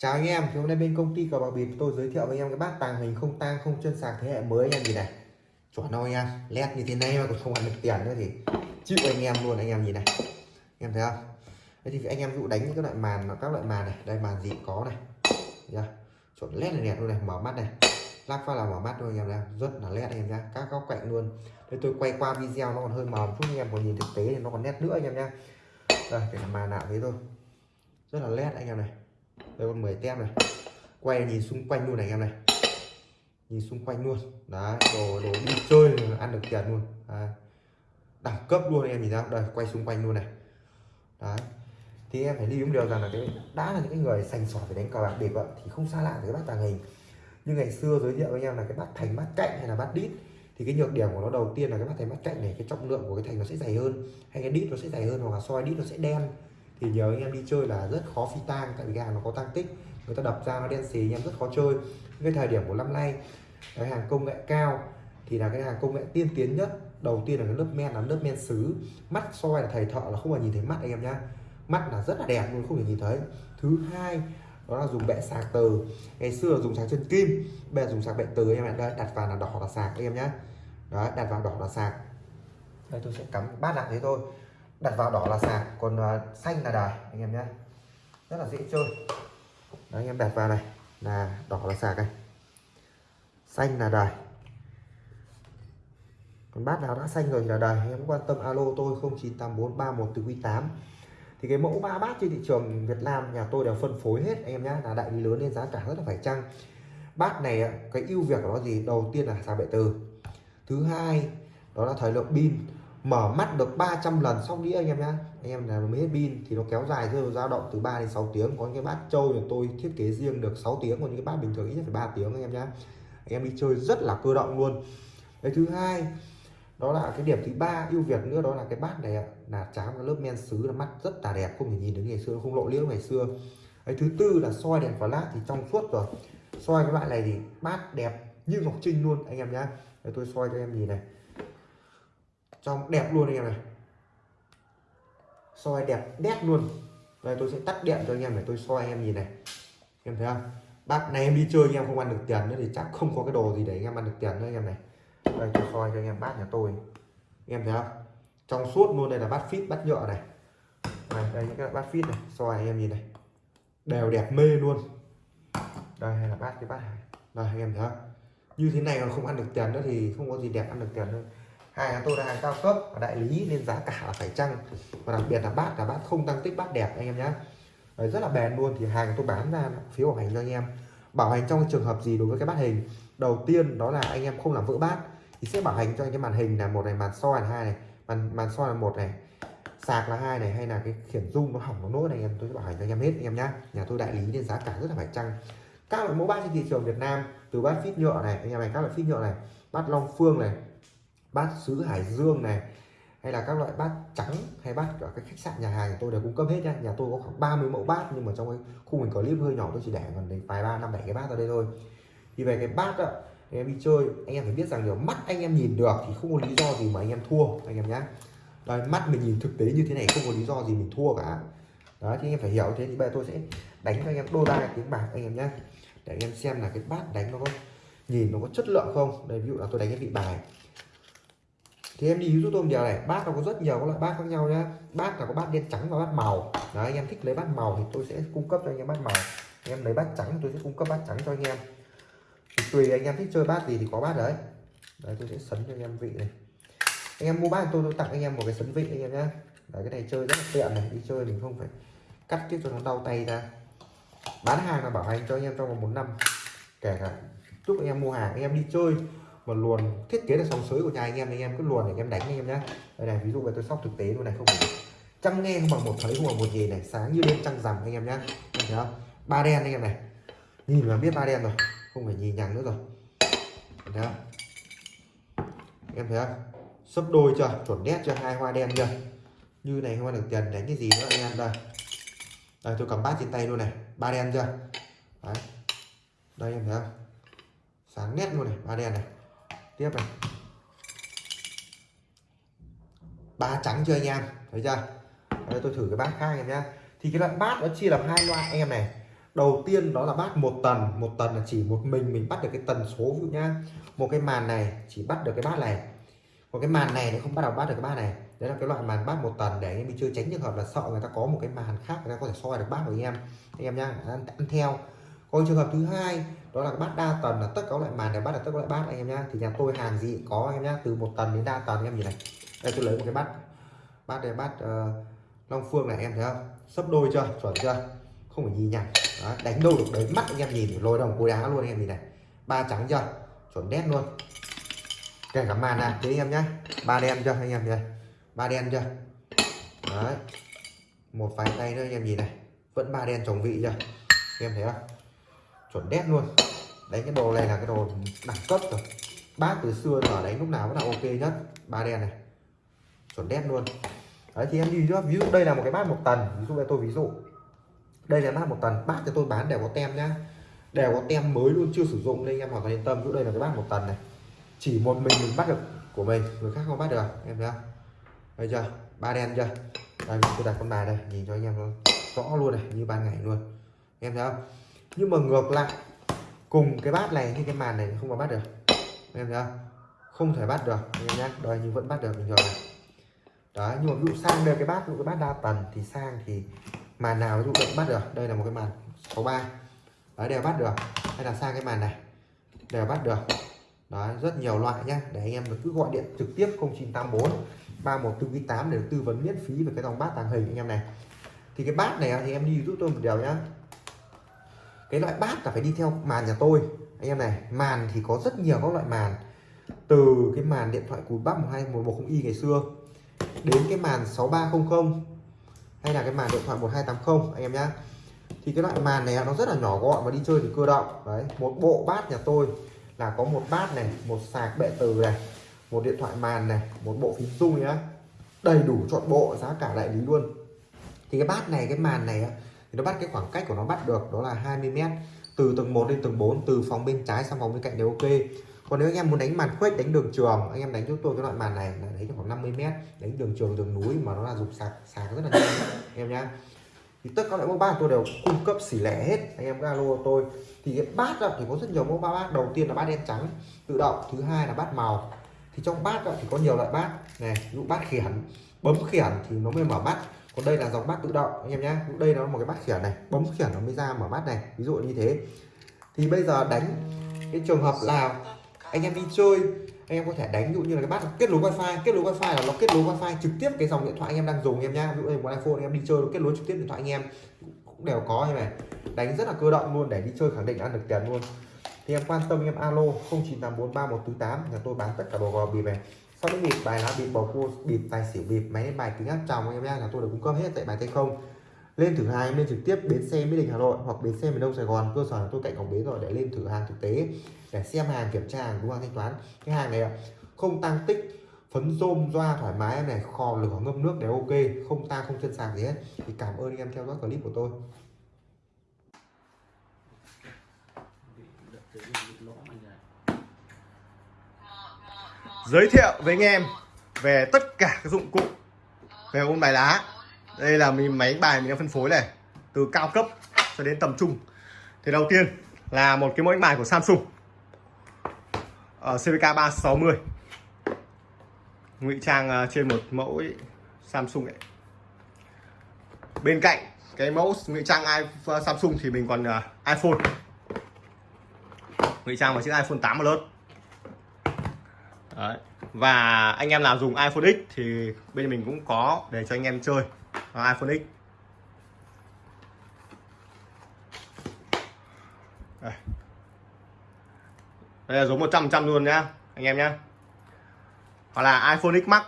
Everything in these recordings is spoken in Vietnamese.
Chào anh em, thì hôm nay bên công ty cờ bạc bịp tôi giới thiệu với anh em cái bát tàng hình không tang không chân sạc thế hệ mới anh em gì này chuẩn không anh em led như thế này mà còn không ăn được tiền nữa thì chịu anh em luôn anh em nhìn này anh em thấy không thế thì anh em dụ đánh những cái loại màn các loại màn này đây màn gì có này yeah. chuẩn led này đẹp luôn này mở mắt này lắp phát là mở mắt thôi anh em thấy rất là led anh em nhá các góc cạnh luôn đây tôi quay qua video nó còn hơi mờ một chút anh em còn nhìn thực tế thì nó còn nét nữa anh em nhá đây cái màn nào thế thôi rất là led anh em này đây, con 10 tem này. Quay nhìn xung quanh luôn này, anh em này. Nhìn xung quanh luôn. Đó đồ đồ đi chơi, ăn được tiền luôn. Đấy. đẳng cấp luôn, anh em nhìn ra đây, quay xung quanh luôn này. Đấy. Thì em phải lưu ý một điều rằng là cái, đã là những cái người sành sỏi về đánh cờ bạc bịp thì không xa lạ với cái bát tàng hình. Như ngày xưa giới thiệu với anh em là cái bát thành bát cạnh hay là bát đít. Thì cái nhược điểm của nó đầu tiên là cái bát thành bát cạnh này, cái trọng lượng của cái thành nó sẽ dày hơn. Hay cái đít nó sẽ dày hơn hoặc là soi đít nó sẽ đen thì nhớ anh em đi chơi là rất khó phi tang, tại vì cái hàng nó có tăng tích. Người ta đập ra nó đen xì, anh em rất khó chơi. Cái thời điểm của năm nay, cái hàng công nghệ cao thì là cái hàng công nghệ tiên tiến nhất. Đầu tiên là cái lớp men, là lớp men sứ mắt soi là thầy thợ là không phải nhìn thấy mắt anh em nhá. Mắt là rất là đẹp luôn, không thể nhìn thấy. Thứ hai, đó là dùng bệ sạc từ ngày xưa là dùng sạc chân kim, bây giờ dùng sạc bệ từ em ạ. Đây, đặt vào là đỏ là sạc anh em nhá. Đó đặt vào đỏ là sạc. Đây, tôi sẽ cắm bát lại thế thôi đặt vào đỏ là sạc còn uh, xanh là đài anh em nhé. Rất là dễ chơi. Đấy, anh em đặt vào này là đỏ là sạc này xanh là đài. Còn bát nào đã xanh rồi thì là đài anh em quan tâm alo tôi 098431 từ Q8 thì cái mẫu ba bát trên thị trường Việt Nam nhà tôi đều phân phối hết anh em nhé. Là đại lý lớn nên giá cả rất là phải chăng. Bát này à, cái ưu việt của nó gì đầu tiên là sạc bệ từ. Thứ hai đó là thời lượng pin mở mắt được 300 lần xong đĩa anh em nhá. Anh em là mới hết pin thì nó kéo dài rơi dao động từ 3 đến 6 tiếng. Có những cái bát trâu thì tôi thiết kế riêng được 6 tiếng còn những cái bát bình thường ít nhất phải 3 tiếng anh em nhá. Anh em đi chơi rất là cơ động luôn. Cái thứ hai, đó là cái điểm thứ ba ưu việt nữa, đó là cái bát này là tráng cái lớp men sứ là mắt rất là đẹp, không thể nhìn được ngày xưa, không lộ liễu ngày xưa. Cái thứ tư là soi đèn flash thì trong suốt rồi. Soi cái loại này thì bát đẹp như ngọc trinh luôn anh em nhá. Tôi soi cho em nhìn này trong đẹp luôn anh em này. Soi đẹp nét luôn. Đây tôi sẽ tắt điện cho anh em để tôi soi anh em nhìn này. Em thấy không? Bác này em đi chơi anh em không ăn được tiền nữa thì chắc không có cái đồ gì để anh em ăn được tiền nữa anh em này. Đây tôi soi cho anh em bát nhà tôi. Anh em thấy không? Trong suốt luôn đây là bát phít bát nhựa này. Đây, đây những cái bát phít này soi anh em nhìn này. Đều đẹp mê luôn. Đây hay là bát cái bát này. Đây anh em thấy không? Như thế này mà không ăn được tiền nữa thì không có gì đẹp ăn được tiền nữa hai là tôi là hàng cao cấp và đại lý nên giá cả là phải chăng. Và đặc biệt là bát là bát không tăng tích bát đẹp anh em nhé rất là bền luôn thì hàng tôi bán ra phiếu bảo hành cho anh em. Bảo hành trong trường hợp gì đối với cái bát hình? Đầu tiên đó là anh em không làm vỡ bát thì sẽ bảo hành cho anh cái màn hình là một này, màn soi là hai này, màn màn soi là một này, sạc là hai này, hay là cái khiển dung nó hỏng, nó nốt này anh em, tôi sẽ bảo hành cho anh em hết anh em nhá. Nhà tôi đại lý nên giá cả rất là phải chăng. Các loại mẫu bát trên thị trường Việt Nam, từ bát phít nhựa này, anh em này, các loại phít nhựa này, bát Long Phương này bát sứ Hải Dương này, hay là các loại bát trắng, hay bát ở các khách sạn nhà hàng tôi đều cung cấp hết nha nhà tôi có khoảng 30 mẫu bát, nhưng mà trong cái khu mình có clip hơi nhỏ, tôi chỉ để còn đến vài ba, năm, bảy cái bát ở đây thôi. Thì về cái bát đó em đi chơi, anh em phải biết rằng điều mắt anh em nhìn được thì không có lý do gì mà anh em thua, anh em nhé đây mắt mình nhìn thực tế như thế này không có lý do gì mình thua cả. Đó, thì anh em phải hiểu thế thì bây giờ tôi sẽ đánh cho anh em đôi ba tiếng bạc anh em nhé để anh em xem là cái bát đánh nó có nhìn nó có chất lượng không. Đây, ví dụ là tôi đánh cái vị bài thì em đi giúp tôi một điều này. Bát nó có rất nhiều các loại bát khác nhau nhá. Bát là có bát đen trắng và bát màu. Đấy anh em thích lấy bát màu thì tôi sẽ cung cấp cho anh em bát màu. Anh em lấy bát trắng tôi sẽ cung cấp bát trắng cho anh em. Thì tùy anh em thích chơi bát gì thì có bát đấy. Đấy, tôi sẽ sấn cho anh em vị này. Anh em mua bát tôi tôi tặng anh em một cái sấn vị anh em nhá. Đấy, cái này chơi rất là tiện này. Đi chơi mình không phải cắt tiếp cho nó đau tay ra. Bán hàng là bảo hành cho anh em trong vòng một năm. Kể cả giúp anh em mua hàng, anh em đi chơi mà luồn thiết kế là sóng sới của nhà anh em anh em cứ luồn để anh em đánh anh em nhé đây này, ví dụ về tôi sóc thực tế luôn này, không phải trăng nghe không bằng một thấy, không bằng một gì này. Sáng như đêm trăng rằm anh em nhé anh thấy không? Ba đen anh em này. Nhìn là biết ba đen rồi, không phải nhìn nhằng nữa rồi. Thấy không? Em thấy không? Sấp đôi chưa? Chuẩn nét chưa? Hai hoa đen chưa? Như này không ăn được tiền đánh cái gì nữa anh em, đây. Đây, tôi cầm bát trên tay luôn này. Ba đen chưa? Đấy. Đây, em thấy không? Sáng nét luôn này, ba đen này tiếp này. Ba trắng chưa anh em? Thấy chưa? Đây tôi thử cái bát khác em nhá. Thì cái loại bát nó chia làm hai loại anh em này. Đầu tiên đó là bát một tần. Một tần là chỉ một mình mình bắt được cái tần số ví dụ nhá. Một cái màn này chỉ bắt được cái bát này. Còn cái màn này nó không bắt đầu bắt được cái bát này. Đấy là cái loại màn bát một tần để anh em chưa tránh trường hợp là sợ người ta có một cái màn khác người ta có thể soi được bát của anh em. Anh em nhá ăn, ăn theo còn trường hợp thứ hai đó là bát đa tần là tất cả loại màn để bắt được tất cả loại bát anh em nhá. Thì nhà tôi hàng gì có anh em nhá. Từ một tần đến đa tần anh em nhìn này. Đây tôi lấy một cái bát bát đây bát uh, long phương này em thấy không? Sấp đôi chưa? Chuẩn chưa? Không phải nhìn nhằng đánh đâu được đấy mắt anh em nhìn lôi đồng cối đá luôn anh em nhìn này. Ba trắng chưa? Chuẩn đét luôn. Kể cả màn này thế anh em nhá. Ba đen chưa anh em nhìn này. Ba đen chưa? Đấy. Một vài tay nữa anh em nhìn này. Vẫn ba đen chồng vị chưa? Anh em thấy không? Chuẩn đét luôn. Đấy, cái đồ này là cái đồ đẳng cấp rồi. Bác từ xưa giờ đánh lúc nào cũng là ok nhất. Ba đen này. Chuẩn đét luôn. Đấy, thì em đi trước ví dụ đây là một cái bát một tần. Ví dụ đây tôi ví dụ. Đây là bát một tần. Bát cho tôi bán đều có tem nhá. Đều có tem mới luôn, chưa sử dụng nên anh em hoàn toàn yên tâm. Chỗ đây là cái bát một tần này. Chỉ một mình mình bắt được của mình, người khác không bắt được, em thấy không? Đây chưa? Ba đen chưa? Đây tôi đặt con bài đây, nhìn cho anh em rõ luôn này, như ban ngày luôn. Em thấy không? Nhưng mà ngược lại, cùng cái bát này thì cái màn này không có bắt được. Em thấy không? Không thể bắt được em nhá. Đây nhưng vẫn bắt được, bình thường này. Đó, nhưng mà ví dụ sang đây cái bát, ví dụ cái bát đa tần thì sang thì màn nào ví dụ vẫn bắt được. Đây là một cái màn 63 đấy đều bắt được. Hay là sang cái màn này. Đều bắt được. Đó, rất nhiều loại nhá. Để anh em cứ gọi điện trực tiếp 0984 3148 để tư vấn miễn phí về cái dòng bát tàng hình anh em này. Thì cái bát này thì em đi giúp tôi một điều nhá cái loại bát là phải đi theo màn nhà tôi. Anh em này, màn thì có rất nhiều các loại màn. Từ cái màn điện thoại cùi bắp 12110 y ngày xưa, đến cái màn 6300 hay là cái màn điện thoại 1280 anh em nhá. Thì cái loại màn này nó rất là nhỏ gọn và đi chơi thì cơ động. Đấy, một bộ bát nhà tôi là có một bát này, một sạc bệ từ này, một điện thoại màn này, một bộ phím dung nhá. Đầy đủ chọn bộ, giá cả đại lý luôn. Thì cái bát này, cái màn này nó bắt cái khoảng cách của nó bắt được đó là 20 mét, từ tầng 1 lên tầng 4 từ phòng bên trái sang phòng bên cạnh đều ok. Còn nếu anh em muốn đánh màn khuếch, đánh đường trường, anh em đánh giúp tôi cái loại màn này là đánh khoảng 50 mét, đánh đường trường, đường núi mà nó là dục sạc sạc rất là nhanh em nhá. Thì tất cả loại mẫu bát tôi đều cung cấp xỉ lẻ hết, anh em alo tôi. Thì cái bát thì có rất nhiều mẫu bát đầu tiên là bát đen trắng, tự động, thứ hai là bát màu. Thì trong bát thì có nhiều loại bát, này, ví dụ bát khiển bấm khiển thì nó mới mở bát còn đây là dòng bát tự động, anh em nhé. Đây nó là một cái bát khiển này, bấm khiển nó mới ra mở bát này, ví dụ như thế. Thì bây giờ đánh cái trường hợp nào, anh em đi chơi, anh em có thể đánh, ví dụ như là cái bát kết nối wifi, kết nối wifi là nó kết nối wifi trực tiếp cái dòng điện thoại anh em đang dùng em nhá. Ví dụ như một iphone anh em đi chơi nó kết nối trực tiếp điện thoại anh em, cũng đều có như này. Đánh rất là cơ động luôn, để đi chơi khẳng định ăn được tiền luôn. Thì em quan tâm em alo 09843148 nhà tôi bán tất cả đồ gò bì này sau đó bịp bài lá bịp bầu cua bịp tài xỉu bịp máy bài kính áp tròng, em nhá là tôi được cung cấp hết tại bài tay không. Lên thử hàng lên trực tiếp bến xe mỹ đình, hà nội hoặc bến xe miền đông sài gòn. Cơ sở tôi cạnh cổng bến rồi, để lên thử hàng thực tế, để xem hàng kiểm tra hàng đúng hàng thanh toán. Cái hàng này không tăng tích, phấn rôm, doa, thoải mái em này, kho lửa ngâm nước đều ok, không ta, không chân sạc gì hết. Thì cảm ơn anh em theo dõi clip của tôi. Giới thiệu với anh em về tất cả các dụng cụ về ôn bài lá. Đây là mình máy bài mình đang phân phối này, từ cao cấp cho đến tầm trung. Thì đầu tiên là một cái mẫu đánh bài của Samsung. Ở CVK 360 ngụy trang à, trên một mẫu Samsung ấy. bên cạnh cái mẫu ngụy trang iPhone à, Samsung thì mình còn à, iPhone. Ngụy trang vào chiếc iPhone 8 Plus Đấy. và anh em nào dùng iPhone X thì bên mình cũng có để cho anh em chơi. iPhone X. Đây, đây là giống 100 trăm luôn nhá anh em nhá. Hoặc là iPhone X Max.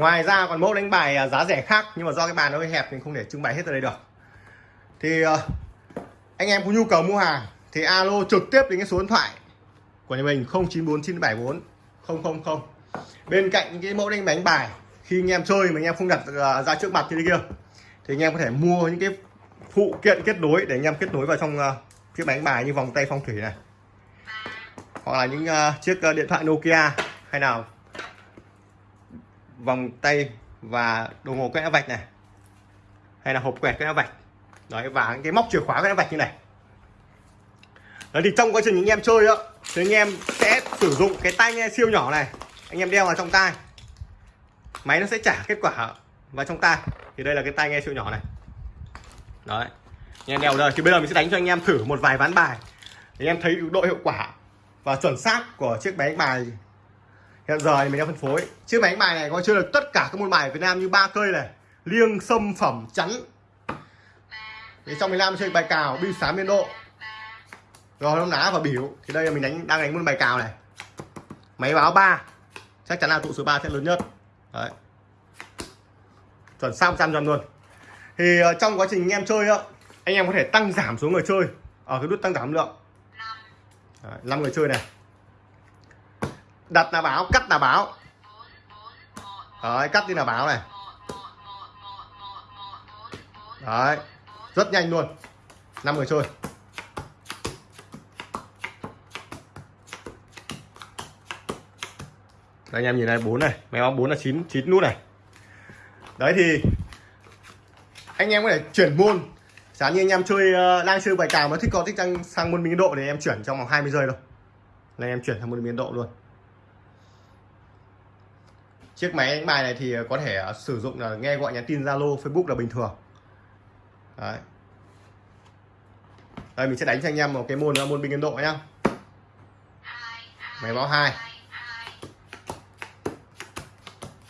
Ngoài ra còn mẫu đánh bài à, giá rẻ khác, nhưng mà do cái bàn nó hơi hẹp mình không thể trưng bày hết ở đây được. Thì ờ, anh em có nhu cầu mua hàng thì alo trực tiếp đến cái số điện thoại của nhà mình 094974 000 bên cạnh những cái mẫu đánh bánh bài, khi anh em chơi mà anh em không đặt à, ra trước mặt như thế kia, thì anh em có thể mua những cái phụ kiện kết nối để anh em kết nối vào trong à, chiếc bánh bài như vòng tay phong thủy này. Hoặc là những chiếc điện thoại Nokia hay nào vòng tay và đồng hồ quét vạch này. Hay là hộp quẹt quét vạch. Đấy, và cái móc chìa khóa quét vạch như này. Đấy, thì trong quá trình anh em chơi đó thì anh em sẽ sử dụng cái tai nghe siêu nhỏ này. Anh em đeo vào trong tai. Máy nó sẽ trả kết quả vào trong tai. Thì đây là cái tai nghe siêu nhỏ này. Đấy. Anh em đeo đây. Thì bây giờ mình sẽ đánh cho anh em thử một vài ván bài. Để anh em thấy độ hiệu quả và chuẩn xác của chiếc máy bài hiện giờ thì mình đang phân phối. Chiếc máy đánh bài này có chơi được tất cả các môn bài ở Việt Nam như ba cây này. Liêng sâm phẩm chắn. Thì trong miền Nam chơi bài cào bi sám biên độ. Rồi nó lá và biểu thì đây là mình đánh đang đánh môn bài cào này. Máy báo 3 chắc chắn là tụ số 3 sẽ lớn nhất. Đấy. Chuẩn sao trăm trăm luôn. Thì ờ, trong quá trình anh em chơi á anh em có thể tăng giảm số người chơi. Ở cái nút tăng giảm lượng. Đấy, 5 người chơi này đặt là báo cắt là báo đấy cắt đi là báo này? Đấy rất nhanh luôn. Năm người chơi. Đây anh em nhìn này bốn này. Máy báo bốn là 9 9 nút này. Đấy thì anh em có thể chuyển môn. Giá như anh em chơi uh, đang chơi bài cào mà thích có thích sang, sang môn biên độ thì em chuyển trong vòng 20 giây thôi. Là em chuyển sang môn biên độ luôn chiếc máy đánh bài này thì ờ, có thể ờ, sử dụng là nghe gọi nhắn tin Zalo, Facebook là bình thường. Đấy. Đây, mình sẽ đánh cho anh em một cái môn là môn Ấn độ nhá. Máy báo hai.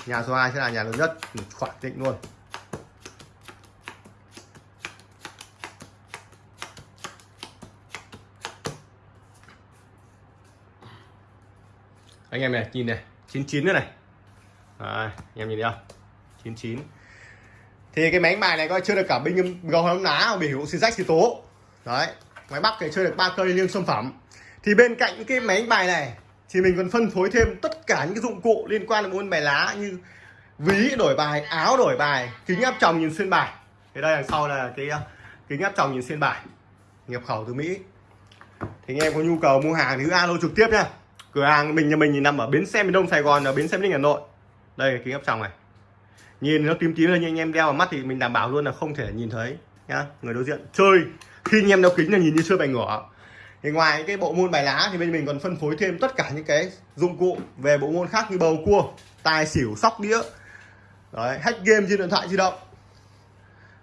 Nhà số 2 sẽ là nhà lớn nhất khoảng định luôn. Anh em này, nhìn này 99 nữa này. Đấy, anh em nhìn thấy không? 99 thì cái máy bài này coi chưa được cả binh gầu hóng ná biểu xì rách xì tố. Đấy máy bắc thì chơi được ba cây liêng sản phẩm. Thì bên cạnh cái máy đánh bài này thì mình còn phân phối thêm tất cả những cái dụng cụ liên quan đến môn bài lá như ví đổi bài áo đổi bài kính áp tròng nhìn xuyên bài. Thì đây đằng sau là cái ờ, kính áp tròng nhìn xuyên bài nhập khẩu từ mỹ. Thì anh em có nhu cầu mua hàng thì cứ alo trực tiếp nha. Cửa hàng mình nhà mình thì nằm ở bến xe miền đông sài gòn ở bến xe miền hà nội đây là kính áp tròng này. Nhìn nó tím tím lên nhưng anh em đeo vào mắt thì mình đảm bảo luôn là không thể nhìn thấy nhá. Người đối diện chơi. Khi anh em đeo kính là nhìn như chơi bài ngửa. Thì ngoài cái bộ môn bài lá thì bên mình còn phân phối thêm tất cả những cái dụng cụ về bộ môn khác như bầu cua tài xỉu sóc đĩa. Đấy hack game trên điện thoại di động.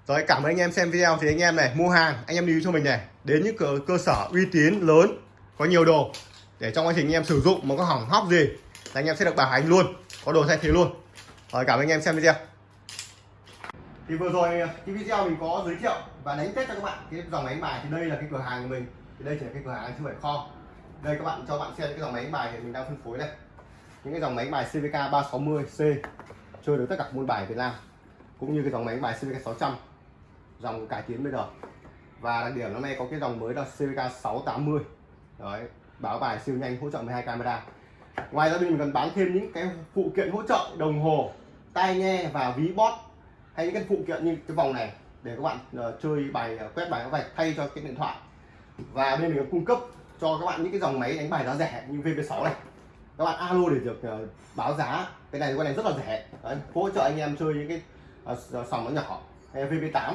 Rồi cảm ơn anh em xem video. Thì anh em này mua hàng anh em lưu cho mình này. Đến những cơ, cơ sở uy tín lớn có nhiều đồ để trong quá trình anh em sử dụng mà có hỏng hóc gì là anh em sẽ được bảo hành luôn. Có đồ thay thế luôn. Rồi, cảm ơn anh em xem video. Thì vừa rồi ờ, cái video mình có giới thiệu và đánh test cho các bạn. Cái dòng máy bài thì đây là cái cửa hàng của mình. Thì đây chỉ là cái cửa hàng chứ không phải kho đây các bạn cho bạn xem cái dòng máy bài thì mình đang phân phối đây. Những cái dòng máy bài CVK 360C chơi được tất cả môn bài Việt Nam, cũng như cái dòng máy bài CVK 600 dòng cải tiến bây giờ. Và đặc điểm năm nay có cái dòng mới là CVK 680 đấy, báo bài siêu nhanh, hỗ trợ 12 camera ngoài ra bên mình còn bán thêm những cái phụ kiện hỗ trợ đồng hồ tai nghe và ví bót. Hay những cái phụ kiện như cái vòng này để các bạn uh, chơi bài uh, quét bài các vạch thay cho cái điện thoại. Và bên mình còn cung cấp cho các bạn những cái dòng máy đánh bài giá rẻ như VV6 này. Các bạn alo để được uh, báo giá. Cái này cái này rất là rẻ. Đấy, hỗ trợ anh em chơi những cái uh, sòng nó nhỏ. Hay VP8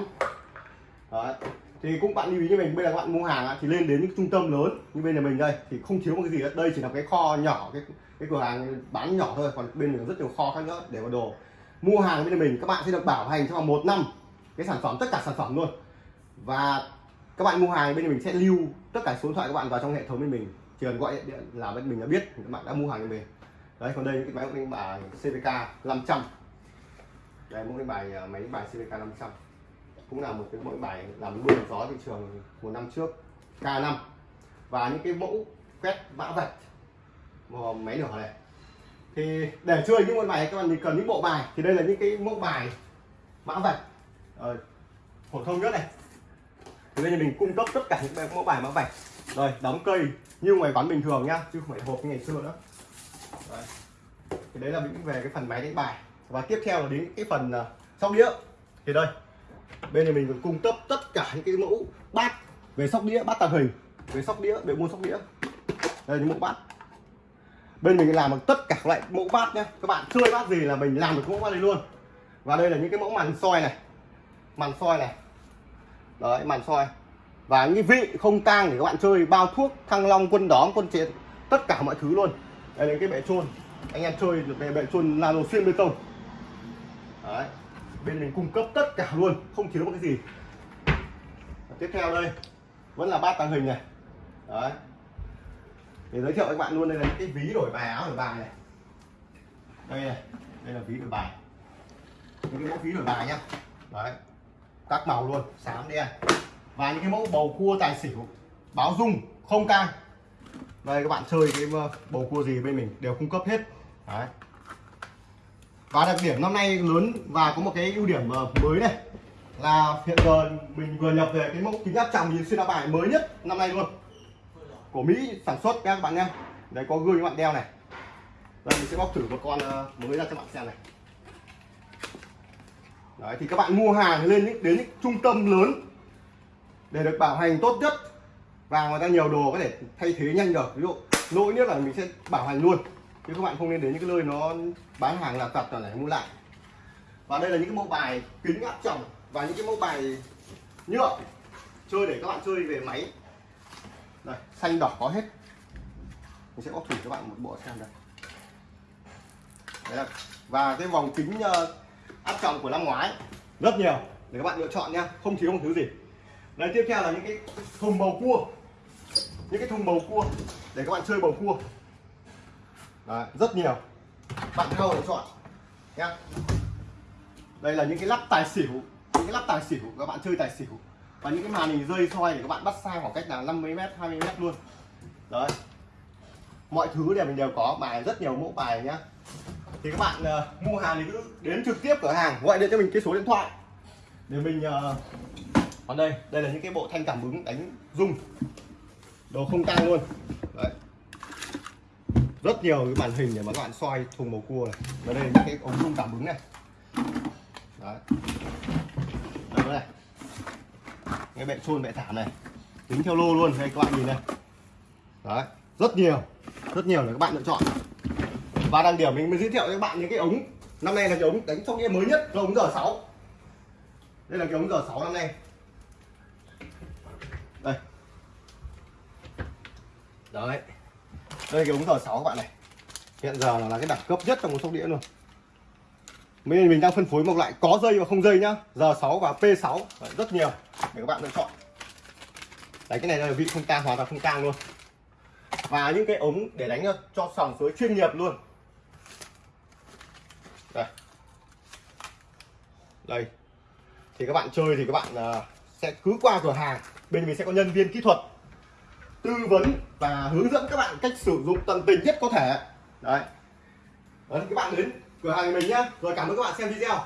Đấy thì cũng bạn lưu ý như mình, bây giờ các bạn mua hàng thì lên đến những trung tâm lớn như bên nhà mình đây, thì không thiếu một cái gì hết. Đây chỉ là cái kho nhỏ, cái cái cửa hàng bán nhỏ thôi, còn bên mình có rất nhiều kho khác nữa để có đồ. Mua hàng bên nhà mình, các bạn sẽ được bảo hành trong vòng một năm cái sản phẩm, tất cả sản phẩm luôn. Và các bạn mua hàng bên nhà mình sẽ lưu tất cả số điện thoại các bạn vào trong hệ thống bên mình. Chỉ cần gọi điện là bên mình đã biết các bạn đã mua hàng bên mình. Đấy, còn đây những cái máy đánh bài CVK 500 đây một cái bài à, máy bài CVK 500 cũng là một cái mẫu bài làm mưa gió thị trường một năm trước K5 và những cái mẫu quét mã vạch một máy lửa này. Thì để chơi những môn bài các bạn thì cần những bộ bài. Thì đây là những cái mẫu bài mã vạch ờ, phổ thông nhất này. Thì đây là mình cung cấp tất cả những mẫu bài mã vạch. Rồi đóng cây như ngoài quán bình thường nhá chứ không phải hộp như ngày xưa nữa. Đấy. thì đấy là những về cái phần máy đánh bài. Và tiếp theo là đến cái phần uh, sóc đĩa. Thì đây bên này mình còn cung cấp tất cả những cái mẫu bát về sóc đĩa, bát tàng hình, về sóc đĩa về mua sóc đĩa. Đây những mẫu bát. Bên mình làm được tất cả các loại mẫu bát nhé các bạn chơi bát gì là mình làm được mẫu bát này luôn. Và đây là những cái mẫu màn soi này. Màn soi này. Đấy, màn soi. Và những cái vị không tang để các bạn chơi, bao thuốc, thăng long, quân đóm, quân chiến, tất cả mọi thứ luôn. Đây là cái bệ trôn. Anh em chơi được về bệ trôn nano xuyên bê tông. Đấy bên mình cung cấp tất cả luôn, không thiếu một cái gì. Và tiếp theo đây, vẫn là bát tàng hình này. Đấy. Để giới thiệu với các bạn luôn, đây là những cái ví đổi bài áo đổi bài này. Đây này, đây là ví đổi bài. Những cái mẫu ví đổi bài nhá. Đấy. Các màu luôn xám đen. Và những cái mẫu bầu cua tài xỉu, báo dung, không cang đây, các bạn chơi cái ờ, bầu cua gì bên mình đều cung cấp hết. Đấy và đặc điểm năm nay lớn và có một cái ưu điểm ờ, mới này là hiện giờ mình vừa nhập về cái mẫu kính áp tròng nhìn xuyên áo bài mới nhất năm nay luôn. Của Mỹ sản xuất các bạn nhé đấy, có gương các bạn đeo này. Đây, mình sẽ bóc thử một con ờ, mới ra cho bạn xem này. Đấy, thì các bạn mua hàng lên những, đến những trung tâm lớn để được bảo hành tốt nhất. Và người ta nhiều đồ có thể thay thế nhanh được. Ví dụ, lỗi nhất là mình sẽ bảo hành luôn chứ các bạn không nên đến những cái nơi nó bán hàng là tập là để mua lại. Và đây là những cái mẫu bài kính áp tròng và những cái mẫu bài nhựa chơi để các bạn chơi về máy. Đây, xanh đỏ có hết. Mình sẽ có thử cho bạn một bộ xem đây. Đấy là và cái vòng kính ờ, áp tròng của năm ngoái, rất nhiều để các bạn lựa chọn nhá không thiếu một thứ gì. Đây tiếp theo là những cái thùng bầu cua. Những cái thùng bầu cua để các bạn chơi bầu cua. Đấy, rất nhiều. Bạn nào để chọn nhá. Đây là những cái lắp tài xỉu những cái lắp tài xỉu các bạn chơi tài xỉu. Và những cái màn hình rơi soi để các bạn bắt sai khoảng cách là 50 m 20 m luôn. Đấy. Mọi thứ đều mình đều có bài rất nhiều mẫu bài nhá. Thì các bạn uh, mua hàng thì cứ đến trực tiếp cửa hàng gọi điện cho mình cái số điện thoại. Để mình uh, còn đây đây là những cái bộ thanh cảm ứng đánh rung. Đồ không tăng luôn. Đấy rất nhiều cái màn hình để mà các bạn soi thùng bầu cua này. Và đây là những cái ống rung cảm ứng này. Đấy. Đây. Này cái bệ trôn bệ thảm này. Tính theo lô luôn, đây các bạn nhìn này. Đấy. Rất nhiều. Rất nhiều để các bạn lựa chọn. Và đăng điểm mình mới giới thiệu cho các bạn những cái ống. Năm nay là cái ống đánh trong game mới nhất, là ống giờ 6 đây là cái ống giờ 6 năm nay. Đây. Đấy đây, cái ống giờ 6 các bạn này. Hiện giờ là cái đẳng cấp nhất trong một sóc đĩa luôn. Mình mình đang phân phối một loại có dây và không dây nhá. Giờ 6 và P6 rất nhiều để các bạn lựa chọn. Đấy, cái này là vị không tang hoàn toàn không tang luôn. Và những cái ống để đánh cho sòng suối chuyên nghiệp luôn. Đây. Đây. Thì các bạn chơi thì các bạn à, sẽ cứ qua cửa hàng. Bên mình sẽ có nhân viên kỹ thuật tư vấn và hướng dẫn các bạn cách sử dụng tận tình nhất có thể. Đấy. Đấy các bạn đến cửa hàng mình nhé. rồi cảm ơn các bạn xem video.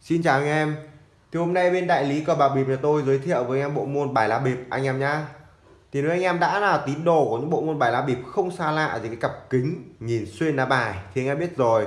Xin chào anh em. Thì hôm nay bên đại lý cờ bạc bịp nhà tôi giới thiệu với anh em bộ môn bài lá bịp anh em nhá. Thì nếu anh em đã là tín đồ của những bộ môn bài lá bịp không xa lạ gì cái cặp kính nhìn xuyên lá bài thì anh em biết rồi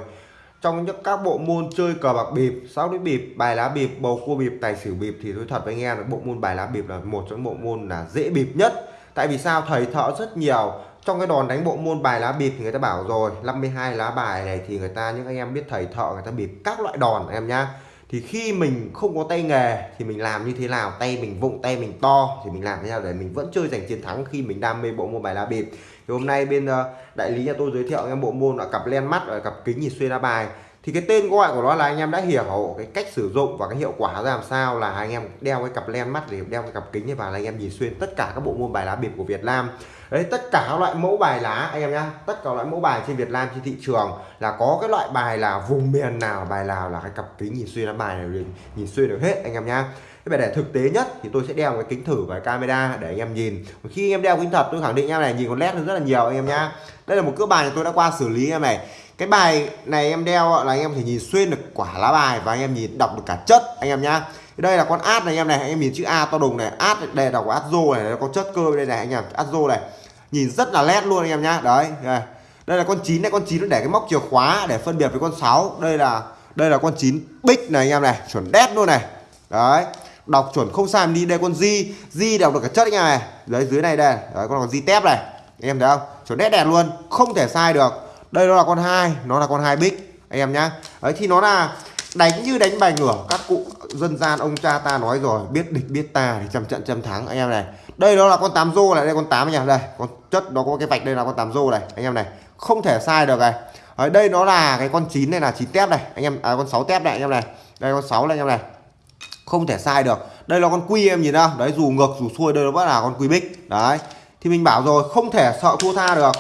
trong những các bộ môn chơi cờ bạc bịp, sáu đĩa bịp, bài lá bịp, bầu cua bịp, tài xỉu bịp thì tôi thật với anh em là bộ môn bài lá bịp là một trong những bộ môn là dễ bịp nhất. Tại vì sao? Thầy thợ rất nhiều. Trong cái đòn đánh bộ môn bài lá bịp thì người ta bảo rồi 52 lá bài này thì người ta những anh em biết thầy thợ người ta bịp các loại đòn em nhá. Thì khi mình không có tay nghề thì mình làm như thế nào? Tay mình vụng tay mình to thì mình làm thế nào để mình vẫn chơi giành chiến thắng khi mình đam mê bộ môn bài lá bịp? Thì hôm nay bên ờ, đại lý nhà tôi giới thiệu em bộ môn là cặp len mắt và cặp kính nhìn xuyên lá bài. Thì cái tên gọi của nó là anh em đã hiểu cái cách sử dụng và cái hiệu quả ra làm sao là anh em đeo cái cặp len mắt để đeo cái cặp kính vào là anh em nhìn xuyên tất cả các bộ môn bài lá bịp của Việt Nam. Đấy, tất cả các loại mẫu bài lá, anh em nhá, tất cả loại mẫu bài trên Việt Nam, trên thị trường là có cái loại bài là vùng miền nào, bài nào là cái cặp kính nhìn xuyên lá bài này, nhìn xuyên được hết, anh em nhá thế để thực tế nhất thì tôi sẽ đeo cái kính thử và camera để anh em nhìn khi anh em đeo kính thật tôi khẳng định em này nhìn con led rất là nhiều anh em nhá đây là một cỡ bài tôi đã qua xử lý em này cái bài này em đeo là anh em thể nhìn xuyên được quả lá bài và anh em nhìn đọc được cả chất anh em nhá đây là con át này anh em này anh em nhìn chữ A to đùng này át đây đọc át rô này có chất cơ đây này anh em át này nhìn rất là led luôn anh em nhá đấy đây, đây là con chín này con chín nó để cái móc chìa khóa để phân biệt với con 6 đây là đây là con chín bích này anh em này chuẩn đét luôn này đấy đọc chuẩn không sai đi đây con di. Di đọc được cả chất anh em này đấy dưới này đây. Đấy con di tép này. Anh em thấy không? Chuẩn nét đẹp luôn. Không thể sai được. Đây nó là con hai nó là con hai bích. Anh em nhá. Đấy thì nó là đánh như đánh bài ngửa. Các cụ dân gian ông cha ta nói rồi biết địch biết ta thì trăm trận trăm thắng. Anh em này đây nó là con tám rô này đây con tám nha. Đây con chất nó có cái vạch đây là con tám rô này. Anh em này không thể sai được này. Ở đây nó là cái con chín này là chín tép này. Anh em à, con 6 tép này anh em này. Đây con 6 này anh em này không thể sai được. Đây là con quy em nhìn ra đấy dù ngược dù xuôi đây nó vẫn là con quy bích. Đấy. Thì mình bảo rồi không thể sợ thua tha được.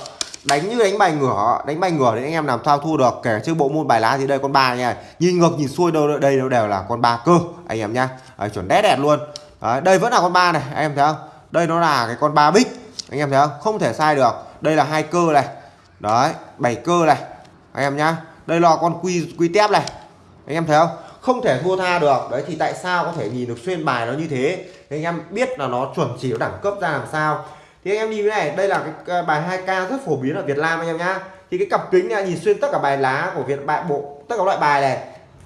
Đánh như đánh bài ngửa đánh bài ngửa thì anh em làm sao thua được. Kể chứ bộ môn bài lá thì đây con ba nha. Nhìn ngược nhìn xuôi đâu đây nó đều là con ba cơ anh em nhá. Đấy, chuẩn đét đẹp luôn. Đấy, đây vẫn là con ba này anh em thấy không? Đây nó là cái con ba bích anh em thấy không? Không thể sai được. Đây là hai cơ này. Đấy bảy cơ này anh em nhá. Đây là con quy quy tép này anh em thấy không? Không thể thua tha được. Đấy, thì tại sao có thể nhìn được xuyên bài nó như thế? Thì anh em biết là nó chuẩn chỉ nó đẳng cấp ra làm sao. Thì anh em nhìn cái này, đây là cái bài 2k rất phổ biến ở Việt Nam anh em nhá. Thì cái cặp kính này, nhìn xuyên tất cả bài lá của Việt, bài bộ, tất cả loại bài này.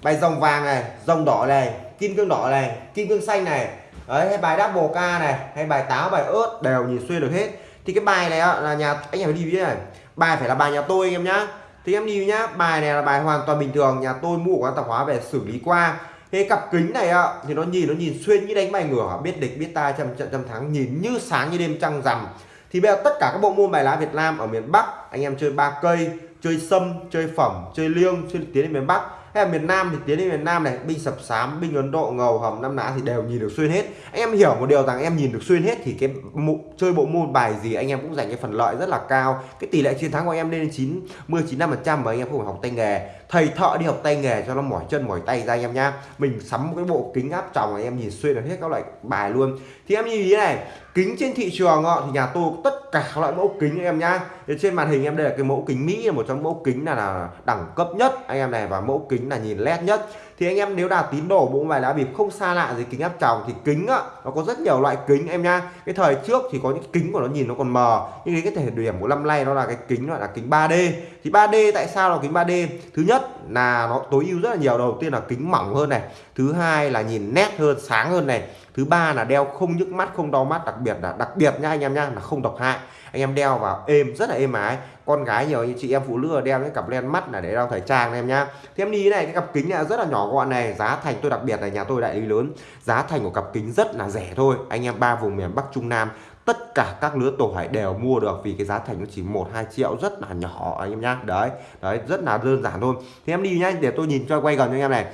Bài rồng vàng này rồng đỏ này, kim cương đỏ này, kim cương xanh này. Đấy, hay bài double k này, hay bài táo, bài ớt đều nhìn xuyên được hết. Thì cái bài này là nhà, anh em đi biết này. Bài phải là bài nhà tôi anh em nhá thì em đi nhá, bài này là bài hoàn toàn bình thường, nhà tôi mua của quán tạp hóa về xử lý qua. Thế cặp kính này ạ, thì nó nhìn nó nhìn xuyên như đánh bài ngửa, biết địch, biết ta trăm trận, trăm thắng, nhìn như sáng như đêm trăng rằm. Thì bây giờ tất cả các bộ môn bài lá Việt Nam ở miền Bắc, anh em chơi ba cây, chơi sâm, chơi phẩm, chơi liêng, chơi tiến đến miền Bắc hay là miền Nam thì tiến đến miền Nam này binh sập sám binh Ấn Độ ngầu hầm năm Nã thì đều nhìn được xuyên hết. Anh em hiểu một điều rằng em nhìn được xuyên hết thì cái mụ, chơi bộ môn bài gì anh em cũng giành cái phần lợi rất là cao. Cái tỷ lệ chiến thắng của em lên đến chín mươi chín năm phần trăm và anh em không phải học tay nghề thầy thợ đi học tay nghề cho nó mỏi chân mỏi tay ra anh em nhá. Mình sắm một cái bộ kính áp tròng anh em nhìn xuyên được hết các loại bài luôn. Thì em nhìn ý này kính trên thị trường thì nhà tôi tất cả các loại mẫu kính anh em nhá. Trên màn hình em đây là cái mẫu kính Mỹ là một trong mẫu kính là, là đẳng cấp nhất anh em này và mẫu kính là nhìn led nhất thì anh em nếu đào tín đồ, bộ bài lá bịp không xa lạ gì kính áp tròng, thì kính á, nó có rất nhiều loại kính em nhá cái thời trước thì có những kính của nó nhìn nó còn mờ, nhưng cái thể điểm của năm nay nó là cái kính gọi là kính 3D thì 3D tại sao là kính 3D thứ nhất là nó tối ưu rất là nhiều. Đầu tiên là kính mỏng hơn này, thứ hai là nhìn nét hơn, sáng hơn này thứ ba là đeo không nhức mắt, không đau mắt, đặc biệt là đặc biệt nha anh em nha, là không độc hại. Anh em đeo vào êm, rất là êm ái. Con gái nhiều như chị em phụ nữ đeo cái cặp len mắt là để đeo thời trang em nhá thế em đi này, cái cặp kính này rất là nhỏ gọn này, giá thành tôi đặc biệt là nhà tôi đại lý lớn. Giá thành của cặp kính rất là rẻ thôi. Anh em ba vùng miền Bắc, Trung Nam, tất cả các lứa tuổi đều mua được vì cái giá thành nó chỉ một, hai triệu, rất là nhỏ anh em nhá đấy đấy, rất là đơn giản thôi. Thế em đi nhá, để tôi nhìn cho quay gần cho anh em này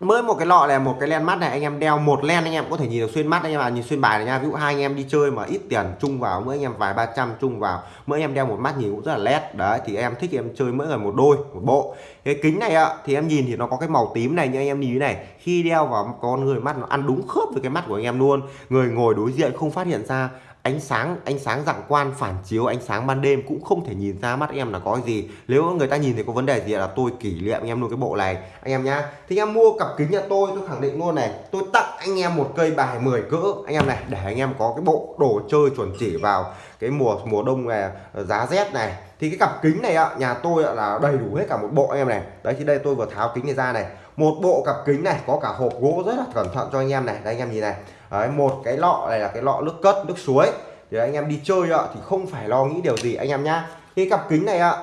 mới một cái lọ này, một cái len mắt này, anh em đeo một len anh em có thể nhìn được xuyên mắt anh em à nhìn xuyên bài này nha. Ví dụ hai anh em đi chơi mà ít tiền chung vào, mỗi anh em vài ba trăm chung vào, mỗi em đeo một mắt nhìn cũng rất là led đấy, thì em thích em chơi mỗi người một đôi, một bộ. Cái kính này ạ, thì em nhìn thì nó có cái màu tím này như anh em nhìn này, khi đeo vào con người mắt nó ăn đúng khớp với cái mắt của anh em luôn. Người ngồi đối diện không phát hiện ra ánh sáng ánh sáng dạng quan phản chiếu, ánh sáng ban đêm cũng không thể nhìn ra mắt em là có gì. Nếu người ta nhìn thì có vấn đề gì là tôi kỷ niệm anh em luôn cái bộ này. Anh em nhá, thì anh em mua cặp kính nhà tôi tôi khẳng định luôn này, tôi tặng anh em một cây bài 10 cỡ. Anh em này, để anh em có cái bộ đồ chơi chuẩn chỉ vào cái mùa mùa đông này, giá rét này. Thì cái cặp kính này ạ, nhà tôi là đầy đủ hết cả một bộ anh em này. Đấy, thì đây tôi vừa tháo kính này ra này. Một bộ cặp kính này có cả hộp gỗ rất là cẩn thận cho anh em này. Đây anh em nhìn này đấy, một cái lọ này là cái lọ nước cất nước suối. Thì anh em đi chơi ạ thì không phải lo nghĩ điều gì anh em nhá. Cái cặp kính này ạ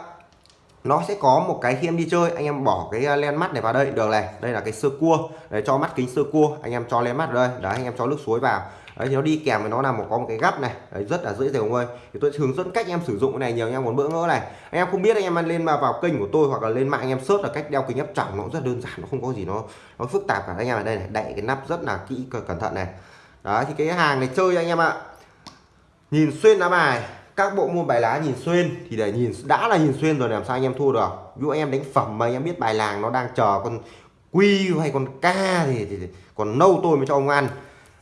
nó sẽ có một cái khi em đi chơi anh em bỏ cái à, len mắt này vào đây. Được này đây là cái sơ cua. Để cho mắt kính sơ cua anh em cho len mắt vào đây. Đấy anh em cho nước suối vào. Đấy thì nó đi kèm với nó là một có một cái gắp này. Đấy, rất là dễ dàng ơi. Thì tôi hướng dẫn cách em sử dụng cái này nhiều anh em muốn bỡ ngỡ này. Anh em không biết anh em lên mà vào kênh của tôi hoặc là lên mạng anh em search là cách đeo kính áp tròng nó rất đơn giản nó không có gì nó nó phức tạp cả. Anh em ở đây này đậy cái nắp rất là kỹ cẩn thận này đấy thì cái hàng này chơi anh em ạ nhìn xuyên lá bài các bộ môn bài lá nhìn xuyên thì để nhìn đã là nhìn xuyên rồi làm sao anh em thua được ví dụ anh em đánh phẩm mà anh em biết bài làng nó đang chờ con quy hay con ca thì, thì, thì còn nâu tôi mới cho ông ăn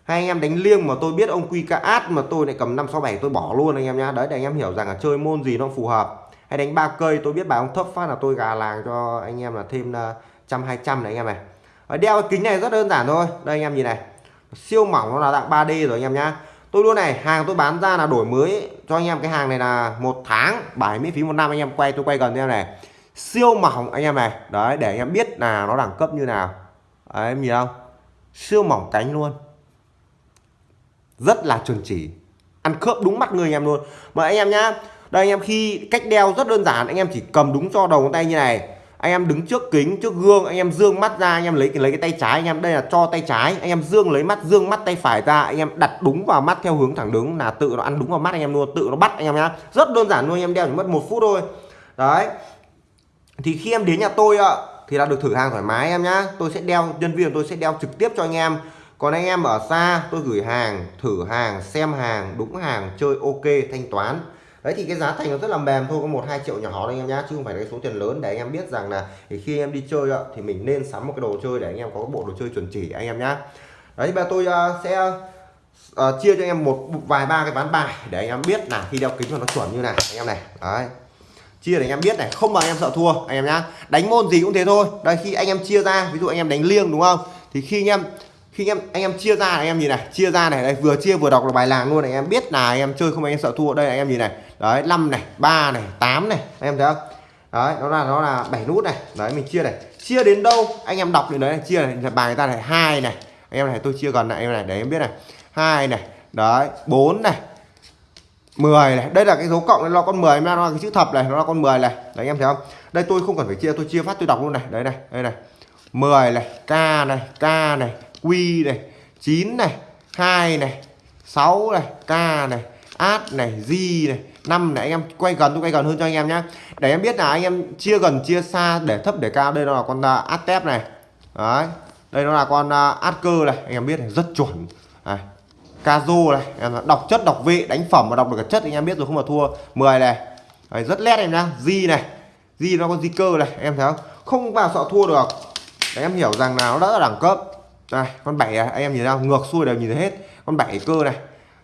hay anh em đánh liêng mà tôi biết ông quy ca át mà tôi lại cầm năm sáu bảy tôi bỏ luôn anh em nhá đấy để anh em hiểu rằng là chơi môn gì nó phù hợp hay đánh ba cây tôi biết bài ông thấp phát là tôi gà làng cho anh em là thêm trăm hai trăm này anh em này đeo cái kính này rất đơn giản thôi đây anh em nhìn này siêu mỏng nó là dạng 3D rồi anh em nhá. Tôi luôn này hàng tôi bán ra là đổi mới. Cho anh em cái hàng này là một tháng bảy miễn phí một năm anh em quay tôi quay gần em này. Siêu mỏng anh em này. Đấy để anh em biết là nó đẳng cấp như nào. Đấy, em nhìn không? Siêu mỏng cánh luôn. Rất là chuẩn chỉ. Ăn khớp đúng mắt người anh em luôn. Mà anh em nhá đây anh em khi cách đeo rất đơn giản anh em chỉ cầm đúng cho đầu ngón tay như này anh em đứng trước kính, trước gương, anh em dương mắt ra, anh em lấy lấy cái tay trái, anh em, đây là cho tay trái. Anh em dương, lấy mắt, dương mắt tay phải ra, anh em đặt đúng vào mắt theo hướng thẳng đứng. Là tự nó ăn đúng vào mắt anh em luôn, tự nó bắt anh em nhá. Rất đơn giản luôn, anh em đeo chỉ mất một phút thôi. Đấy. Thì khi em đến nhà tôi ạ, thì là được thử hàng thoải mái em nhá. Tôi sẽ đeo, nhân viên tôi sẽ đeo trực tiếp cho anh em. Còn anh em ở xa, tôi gửi hàng, thử hàng, xem hàng, đúng hàng, chơi ok, thanh toán đấy thì cái giá thành nó rất là mềm thôi có một hai triệu nhỏ thôi anh em nhá chứ không phải là cái số tiền lớn để anh em biết rằng là thì khi em đi chơi ạ thì mình nên sắm một cái đồ chơi để anh em có cái bộ đồ chơi chuẩn chỉ anh em nhá đấy bây tôi uh, sẽ uh, chia cho anh em một vài ba cái ván bài để anh em biết là khi đeo kính cho nó chuẩn như này anh em này đấy chia để anh em biết này không mà anh em sợ thua anh em nhá đánh môn gì cũng thế thôi đây khi anh em chia ra ví dụ anh em đánh liêng đúng không thì khi anh em khi anh em anh em chia ra anh em nhìn này chia ra này đây vừa chia vừa đọc là bài làng luôn này anh em biết là anh em chơi không anh em sợ thua đây anh em nhìn này đấy 5 này 3 này 8 này. Anh em thấy không? Đấy, nó là nó là 7 nút này. Đấy, mình chia này. Chia đến đâu? Anh em đọc đến đấy chia này. Bài người ta này, hai này. Anh em này, tôi chia gần lại, em này để em biết này. Hai này. Đấy 4 này. 10 này. Đây là cái dấu cộng nó là con 10 nó là cái chữ thập này, nó là con 10 này. Đấy anh em thấy không? Đây, tôi không cần phải chia, tôi chia phát, tôi đọc luôn này. Đấy này, đây này. 10 này, k này k này, q này 9 này 2 này 6 này, k này át này di này 5 để anh em quay gần tôi quay gần hơn cho anh em nhé để em biết là anh em chia gần chia xa để thấp để cao đây nó là con à, uh, Atep này. Đấy đây nó là con uh, cơ này anh em biết này rất chuẩn. Này Kazu này em đọc chất đọc vị đánh phẩm mà đọc được cả chất anh em biết rồi không mà thua 10 này. Đấy, rất lét em nhá Di này. Di nó con di cơ này em thấy không? Không vào sợ thua được. Để em hiểu rằng là nó đã là đẳng cấp. Này con bảy à, anh em nhìn nào ngược xuôi đều nhìn thấy hết. Con bảy cơ này.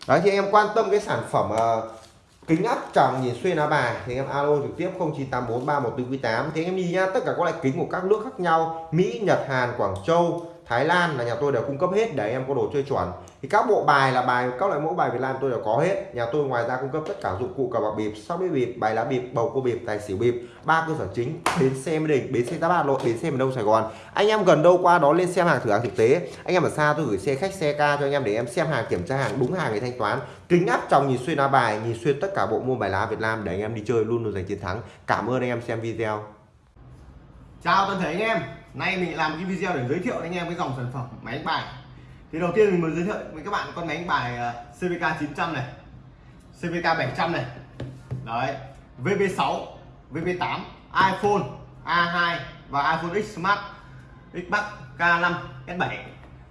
Đấy thì anh em quan tâm cái sản phẩm uh, kính áp tròng nhìn xuyên lá bài. Thì anh em alo trực tiếp 0984 314 thì anh em nhìn nhá tất cả các loại kính của các nước khác nhau, Mỹ, Nhật, Hàn, Quảng Châu Thái Lan là nhà tôi đều cung cấp hết, để em có đồ chơi chuẩn. Thì các bộ bài là bài, các loại mẫu bài Việt Nam tôi đều có hết. Nhà tôi ngoài ra cung cấp tất cả dụng cụ cờ bạc bịp, sóc đĩa bịp, bài lá bịp, bầu cua bịp, tài xỉu bịp. Ba cơ sở chính, bến xe mỹ đình, bến xe Đà bát nội bến xe miền đông sài gòn. Anh em gần đâu qua đó lên xem hàng thử hàng thực tế. Anh em ở xa tôi gửi xe khách, xe ca cho anh em để em xem hàng, kiểm tra hàng, đúng hàng để thanh toán. Kính áp tròng nhìn xuyên lá bài, nhìn xuyên tất cả bộ môn bài lá Việt Nam để anh em đi chơi luôn luôn giành chiến thắng. Cảm ơn anh em xem video. Chào toàn thể anh em nay mình làm cái video để giới thiệu anh em cái dòng sản phẩm máy đánh bài. Thì đầu tiên mình muốn giới thiệu với các bạn con máy đánh bài ờ, CVK 900 này CVK 700 này. Đấy VB6 VB8 iPhone A2 và iPhone X Smart, Xbox K5 S7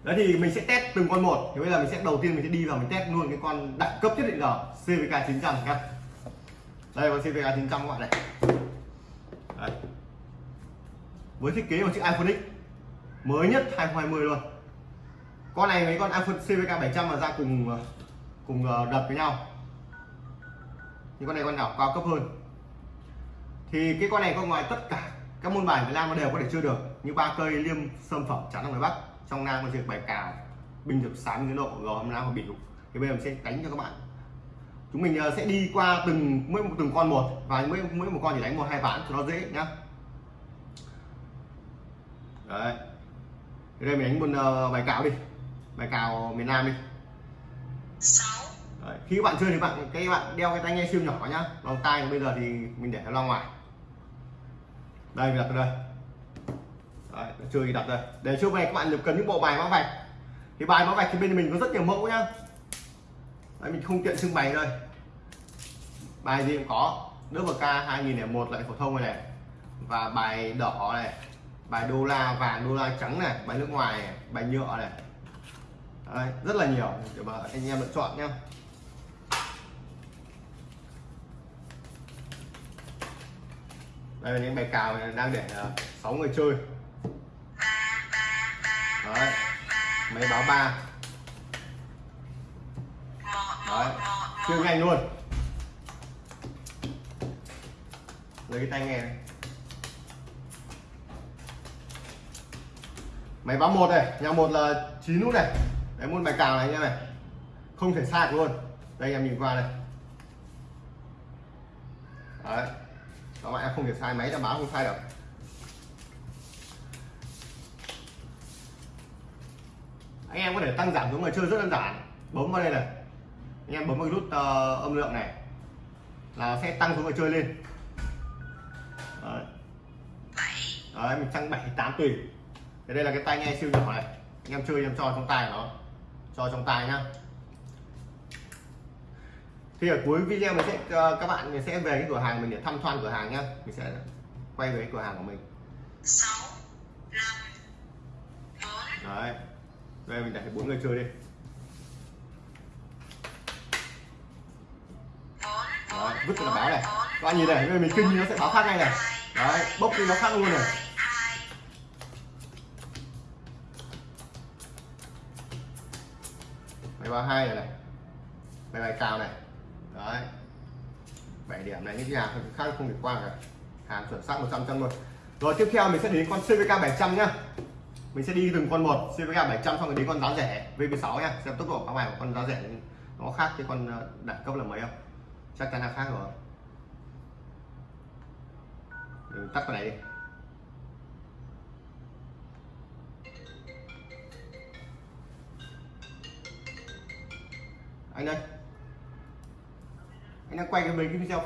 đấy thì mình sẽ test từng con một. Thì bây giờ mình sẽ đầu tiên mình sẽ đi vào mình test luôn cái con đẳng cấp nhất định giờ CVK 900 nhá đây, con CVK 900 các bạn này. Đấy với thiết kế của chiếc iPhone X. Mới nhất 2020 luôn. Con này mấy con iPhone CVK 700 mà ra cùng ờ, cùng ờ, đập với nhau. Nhưng con này con nào cao cấp hơn. Thì cái con này có ngoài tất cả các môn bài Việt Nam nó đều có thể chơi được, như ba cây, liêm, sâm, phẩm, chắn ở ngoài Bắc. Trong Nam có chơi bài cào bình được sáng tiến độ gò hôm nào và biểu thì bây giờ mình sẽ đánh cho các bạn. Chúng mình ờ, sẽ đi qua từng, mỗi một từng con một, và mỗi mỗi một con chỉ đánh một, hai ván cho nó dễ nhá đấy. Thế đây mình đánh một uh, bài cào đi. Bài cào miền Nam đi. Đấy. khi các bạn chơi thì bạn cái bạn đeo cái tai nghe siêu nhỏ nhá. Lòng tai bây giờ thì mình để nó ra ngoài. Đây mình đặt đây. Đấy, chơi thì đặt đây. Để trước này các bạn cần những bộ bài mã vạch. Thì bài mã vạch thì bên mình có rất nhiều mẫu nhá. Đấy, mình không tiện trưng bày đây. Bài gì cũng có. Nước k 2001 lại phổ thông này, này. Và bài đỏ này bài đô la vàng đô la trắng này bài nước ngoài này, bài nhựa này. Đấy, rất là nhiều. Để mà anh em lựa chọn nhé đây là những bài cào này đang để ờ, 6 người chơi. Đấy, máy báo ba. Đấy, chơi nhanh luôn. Lấy cái tay nghe này máy báo một này nhà một là 9 nút này. Đấy môn bài cào này anh em này. Không thể sai được luôn. Đây em nhìn qua này. Đấy. Các bạn em không thể sai máy là báo không sai được. Anh em có thể tăng giảm xuống người chơi rất đơn giản. Bấm vào đây này. Anh em bấm vào nút uh, âm lượng này. Là sẽ tăng số người chơi lên. Đấy, đấy mình tăng 7 8 tùy thế đây là cái tai nghe siêu nhỏ này. Anh em chơi em cho trong tai nó. Cho trong tai nhá. Thì ở cuối video mình sẽ ờ, các bạn mình sẽ về cái cửa hàng mình để thăm quan cửa hàng nhá. Mình sẽ quay về cái cửa hàng của mình. Sáu năm bốn. Đấy. Đây mình để bốn người chơi đi. Đấy vứt cái báo này. các bạn nhìn này bây giờ mình kinh nó sẽ báo khác ngay này. đấy bốc đi nó khác luôn này hai bài báo hai này này. Bài bài cào này. Đấy. Bảy điểm này, những cái hàng khác không được qua cả. Hàng chuẩn xác 100 trăm luôn. Rồi, tiếp theo mình sẽ đến con CVK 700 nhá. Mình sẽ đi từng con một. CVK 700 xong rồi đến con giá rẻ VP6 nhá. Xem tốc độ phá bài của con giá rẻ nó khác cái con ờ, đẳng cấp là mấy không? Chắc chắn là khác rồi. Mình tắt cái này đi. Anh đây anh đang quay cái mấy cái video